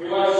iwasikie wote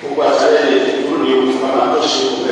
gbogbo àtàlẹ́ yẹn ló ní ìfowópamọ́ àtọ́sí òkú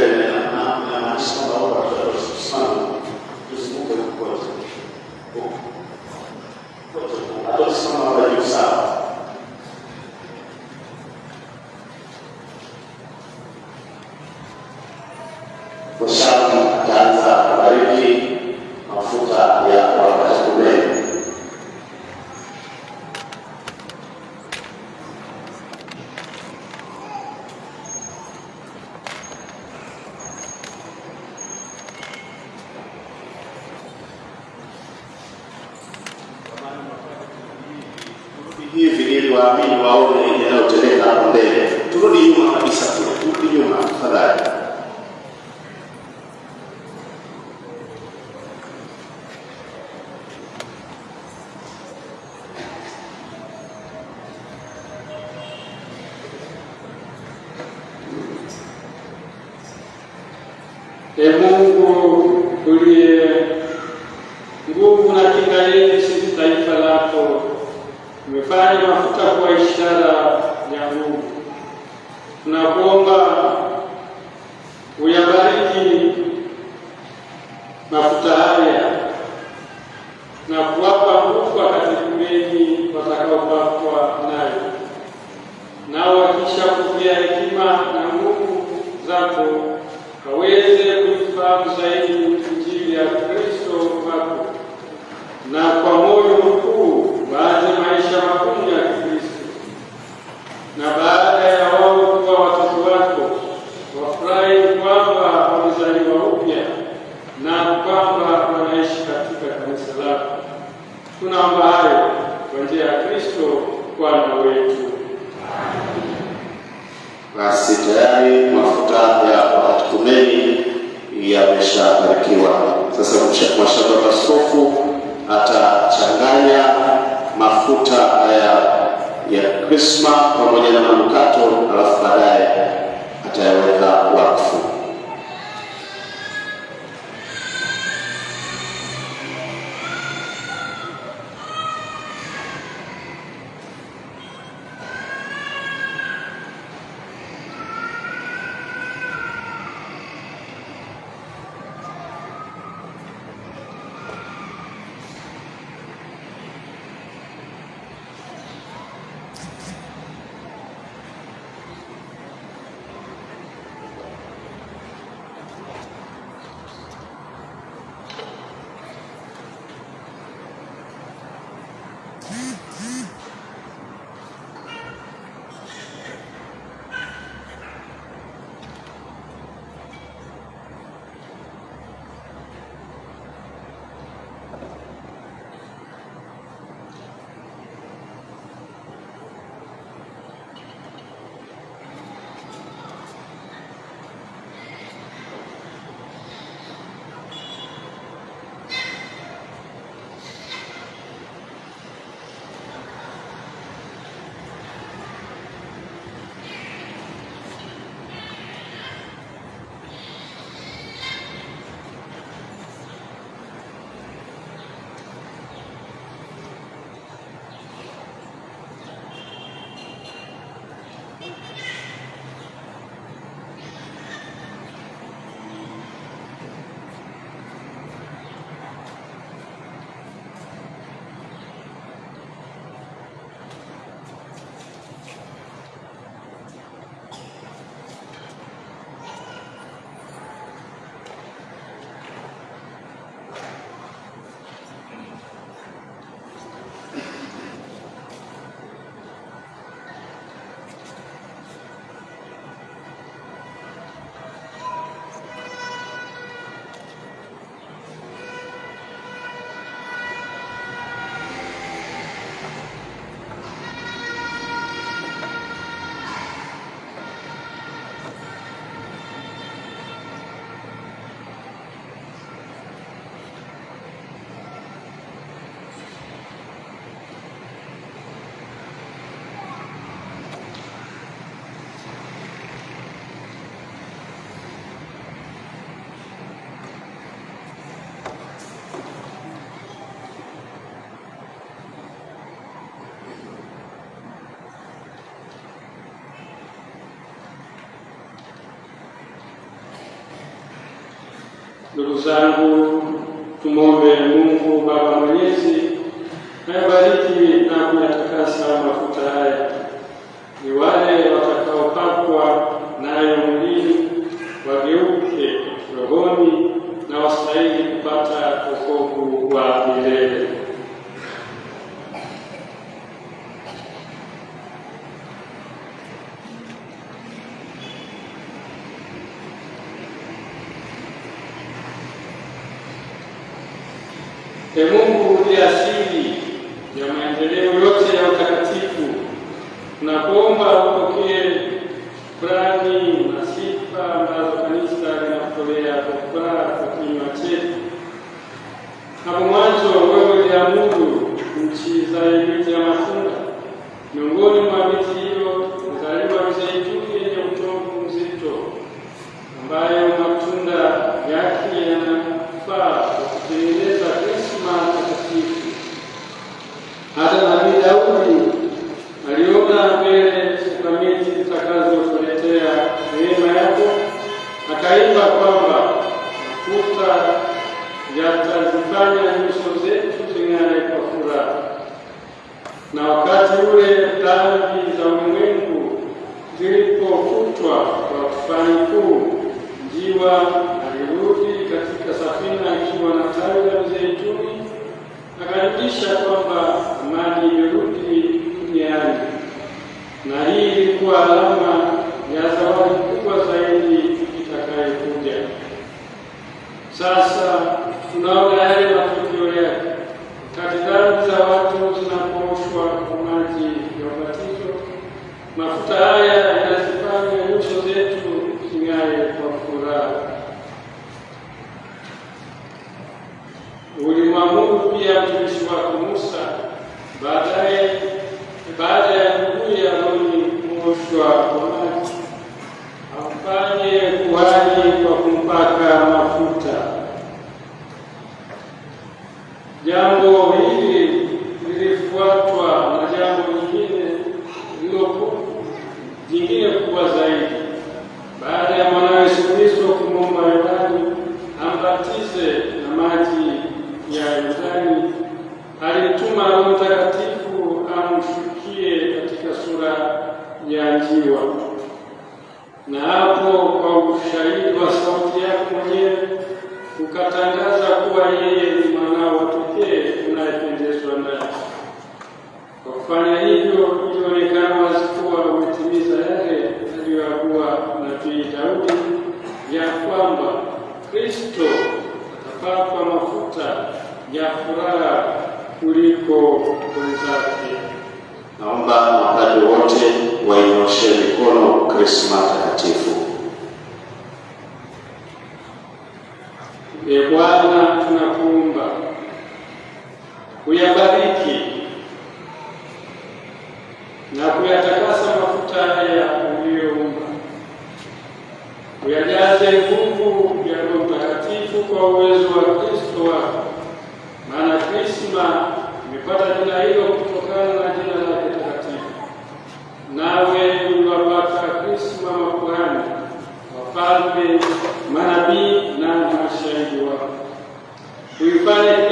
manukato, alafu baadaye atayaweka Ndugu zangu, tumwombe Mungu Baba Mwenyezi ayabariki na kuyatakasa mafuta haya, ni wale watakaopakwa nayo mwilini wageuke rohoni na wastahili kupata wokovu wa milele. E Mungu uliye asili ya maendeleo yote ya utakatifu, tunakuomba upokee shukrani na sifa ambazo kanisa linakutolea kwa furaha kwa kinywa chetu. Hapo mwanzo wewe uliamuru nchi zae miti ya matunda, miongoni mwa miti hiyo izaliwa mizeituni yenye utovu mzito, ambayo matunda yake yanafaa kwa kutengeneza krisma takatifu. Hata nabii Daudi aliona mbele sakramenti zitakazotuletea neema yako, akaimba kwamba mafuta yatazifanya nyuso zetu zing'are kwa furaha. Na wakati ule dhambi za ulimwengu zilipofutwa kwa tufani kuu, njiwa alirudi katika safina akiwa na tawi la mzeituni, akarudisha kwamba amani imerudi duniani, na ilikuwa alama ya zawadi kubwa zaidi itakayokuja. Sasa tunaona yale matukio yake kati dhambi za watu zinapooshwa kwa maji ya ubatizo. Mafuta haya yanazifanya nyuso zetu zing'ae kwa furaha. Ulimwamuru pia mtumishi wako Musa baadaye, baada ya kuoshwa kwa maji, amfanye kuhani kwa kumpaka mafuta. Jambo hili lilifuatwa na jambo lingine jingine kubwa zaidi. Baada ya mwanawe Yesu Kristo kumwomba Yordani ambatize na maji ya Yordani, alimtuma Roho Mtakatifu amshukie katika sura ya njiwa, na hapo kwa ushahidi wa sauti yako mwenyewe ukatangaza kuwa yeye ni mwanao pekee unayependezwa naye. Kwa kufanya hivyo, ilionekana wazi kuwa umetimiza yale aliyoyakuwa nabii Daudi ya kwamba Kristo atapakwa mafuta ya furaha kuliko wenzake. Naomba wakati wote wainyoshee mikono Krisma takatifu. E Bwana, tunakuomba kuyabariki na kuyatakasa mafuta haya uliyoumba, kuyajaze nguvu ya Roho Mtakatifu kwa uwezo wa Kristo wako, maana Krisma imepata jina hilo Everybody.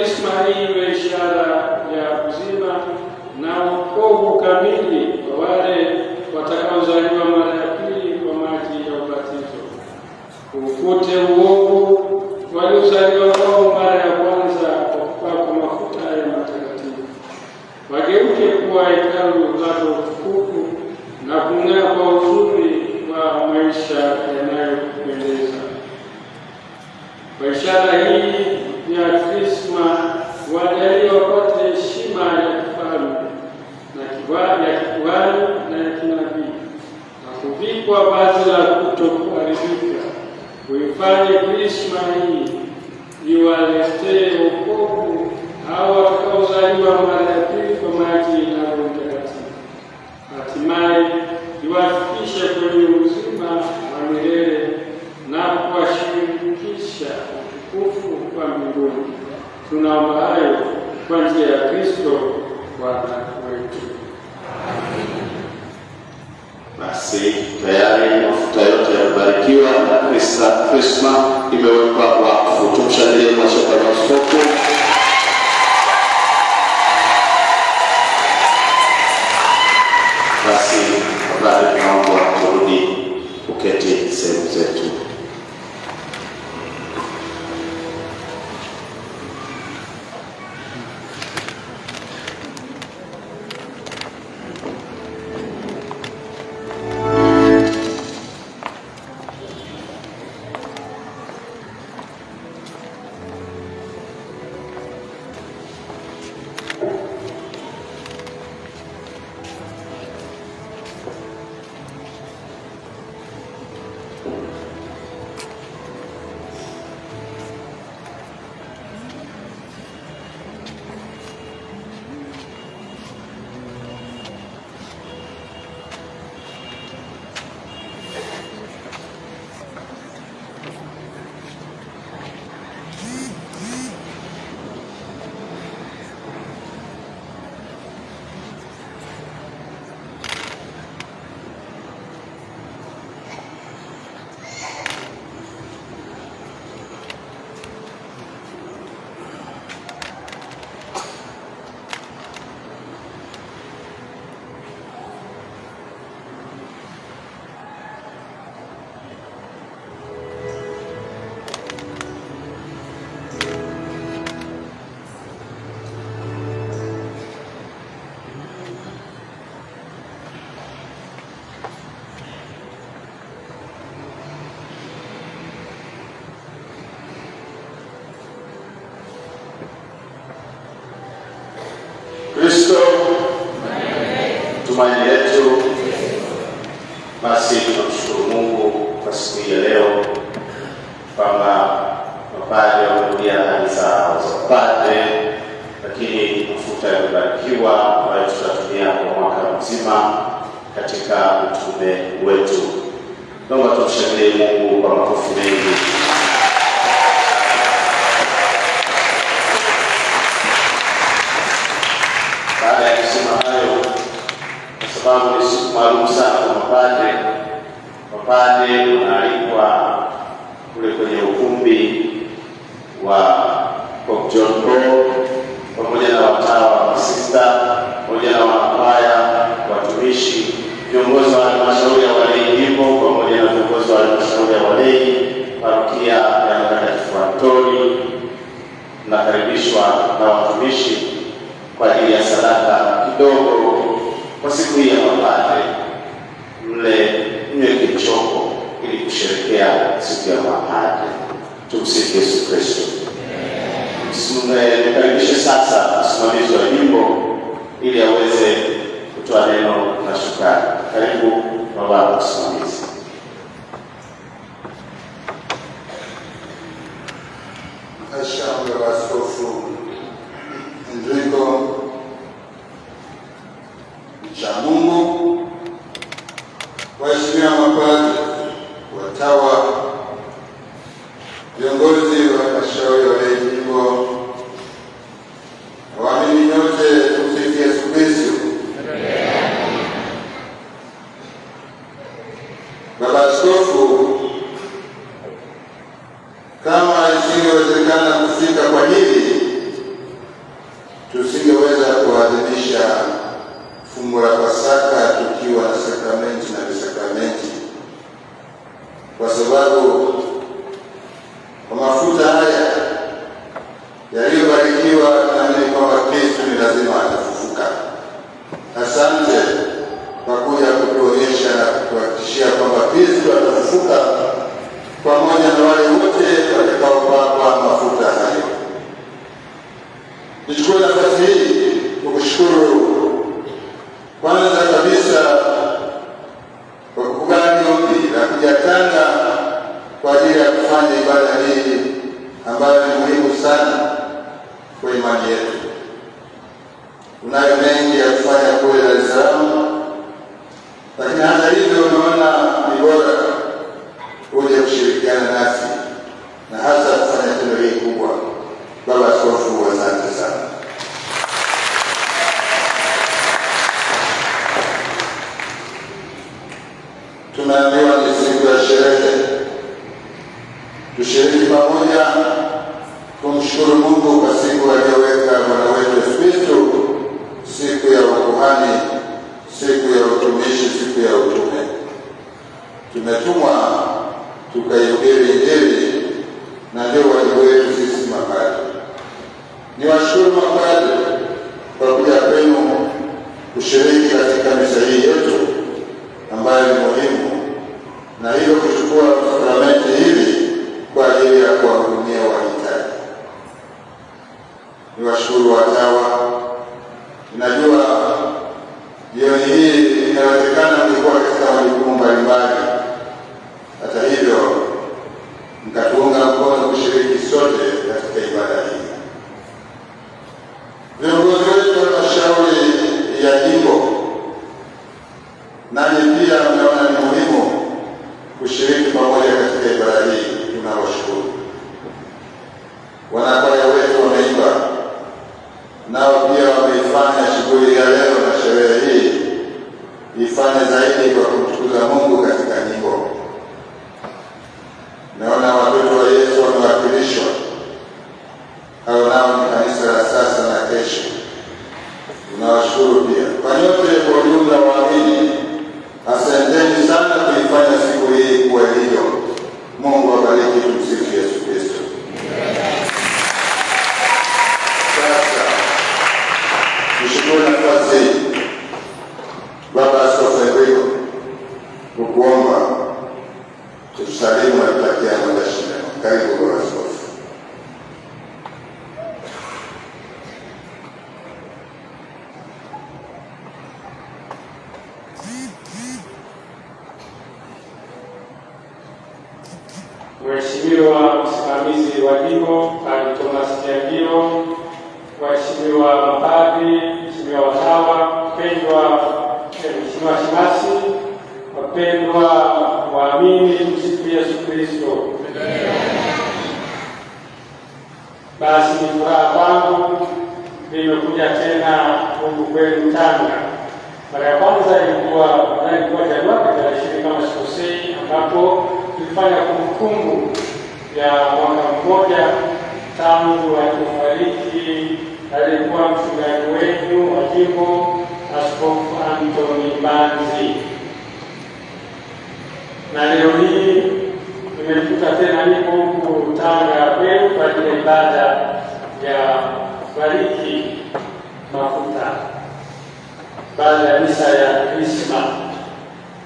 imani yetu basi waheshimiwa mapadri, watawa,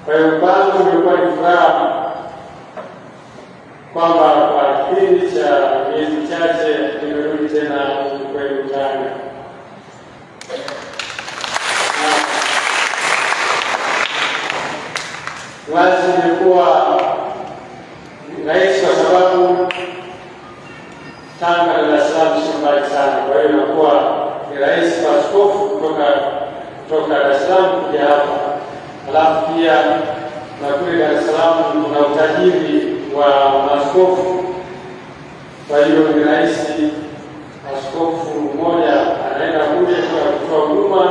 Kwa hiyo kwangu ni furaha kwamba kwa kipindi cha miezi michache nimerudi tena kweli Tanga. Wazi imekuwa rahisi kwa sababu Tanga Dar es Salaam sio mbali sana, kwa hiyo inakuwa ni rahisi kwa askofu kutoka kutoka Dar es Salaam kuja hapa, alafu pia na kule Dar es Salaam kuna utajiri wa maskofu Kwa hiyo ni rahisi askofu mmoja anaenda kule kwa kutoa huduma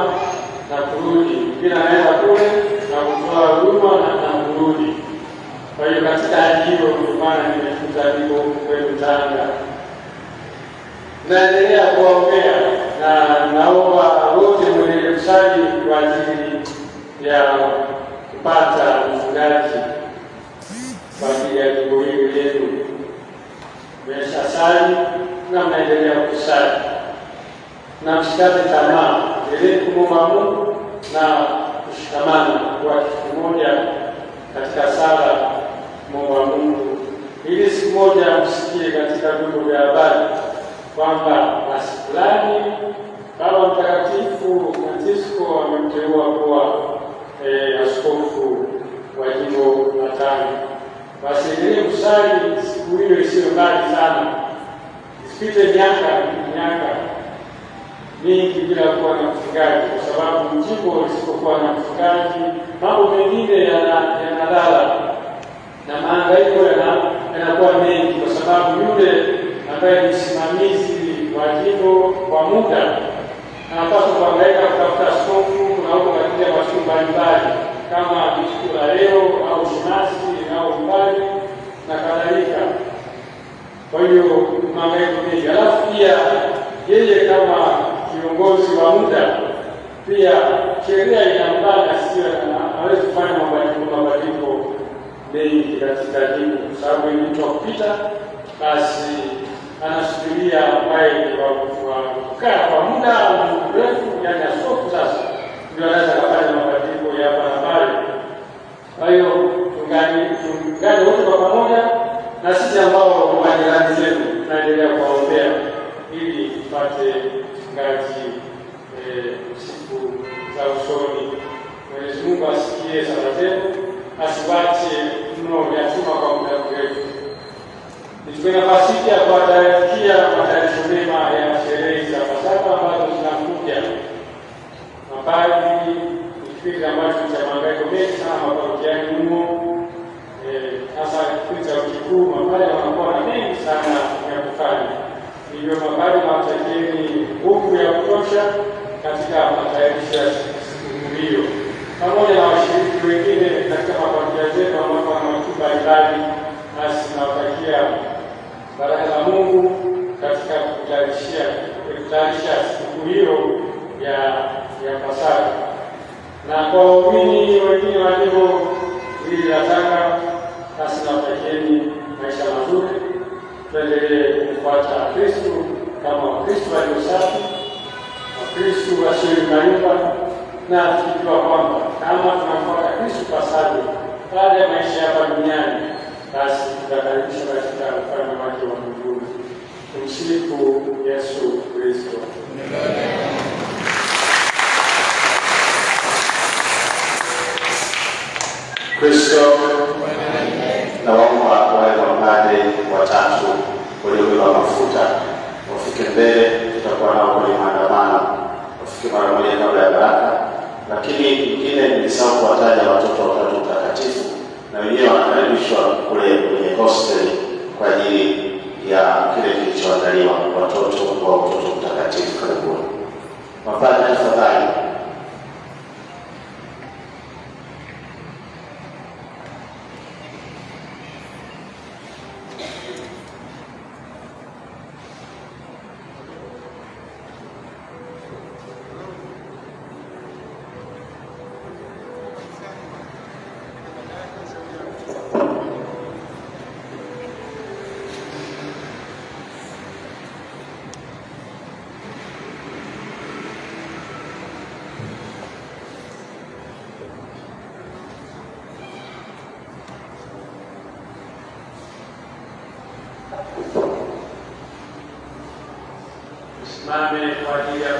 na kurudi, mwingine anaenda kule na kutoa huduma na, kurudi. Kwa hiyo katika hiyo, ndio maana nimefuta hivyo kwenu Tanga. Naendelea kuwaombea na naomba wote mwenye kusali kwa ajili ya kupata mfungaji kwa ajili ya jimbo hili letu. Mmeshasali na mnaendelea kusali, na msikate tamaa, endelee kumwomba Mungu na kushikamana kwa kitu kimoja katika sala, kumwomba Mungu ili siku moja msikie katika vyombo vya habari kwamba basi fulani Baba Mtakatifu Francisco amemteua kuwa eh, askofu wa jimbo la Tanga. Basi endelee kusali siku hiyo isiyo mbali sana, isipite miaka miaka mingi bila kuwa na mchungaji, kwa sababu jimbo lisipokuwa na mchungaji mambo mengine yanalala na mahangaiko yanakuwa mengi, kwa sababu yule ambaye ni msimamizi wa jimbo kwa muda anapaswa kuangaika kutafuta askofu na huko mbalimbali kama siku la leo au shemasi au mbali na kadhalika. Kwa hiyo mahangaiko mengi, alafu pia yeye kama kiongozi wa muda pia sheria inambana, sio hawezi kufanya mabadiliko mabadiliko mengi katika dini, kwa sababu ni mtu kupita, basi anasubiria ambaye ni wa wa kukaa kwa muda mrefu, yani askofu sasa ndio anaweza kufanya mabadiliko ya hapa na pale. Kwa hiyo tungani tungani wote kwa pamoja, na sisi ambao majirani zetu tunaendelea kuwaombea ili tupate ngazi eh, siku za usoni. Mwenyezi Mungu asikie sala zetu, asiwache mno yatima kwa muda mrefu. Nichukue nafasi hii ya kuwatakia matayarisho mema ya sherehe za Pasaka ambazo zinakuja. Mapadri ni kipindi ambacho cha mahangaiko mengi sana maparokiani humo, hasa kipindi cha kikuu mapale wanakuwa na mengi sana ya kufanya. Hivyo mapadri nawatakieni nguvu ya kutosha katika matayarisho ya siku hiyo, pamoja na washiriki wengine katika maparokia zetu ambapo wana watu mbalimbali, nasi tunawatakia baraka za Mungu katika kutayarishia kutayarisha siku hiyo ya ya Pasaka. Na kwa waumini wengine wa jimbo hili la Tanga, basi nawatakieni maisha mazuri, tuendelee kumfuata Kristu kama Wakristu walio safi, Wakristu wasioimarika, na tukijua kwamba kama tunamfuata Kristu pasavyo baada ya maisha hapa duniani basi tutakaribishwa katika ufalme wake wa mbinguni. Tumsifu Yesu Kristo. Kristo na waumba wale wapande watatu waliobeba mafuta wafike mbele, tutakuwa nao kwenye maandamano, wafike mara moja kabla ya baraka. Lakini ingine nilisahau kuwataja watoto watatu mtakatifu, na wenyewe wanakaribishwa kule kwenye hosteli kwa ajili ya kile kilichoandaliwa watoto wa utoto mtakatifu. Karibuni mapadre, tafadhali. Tusimame kwa ajili ya.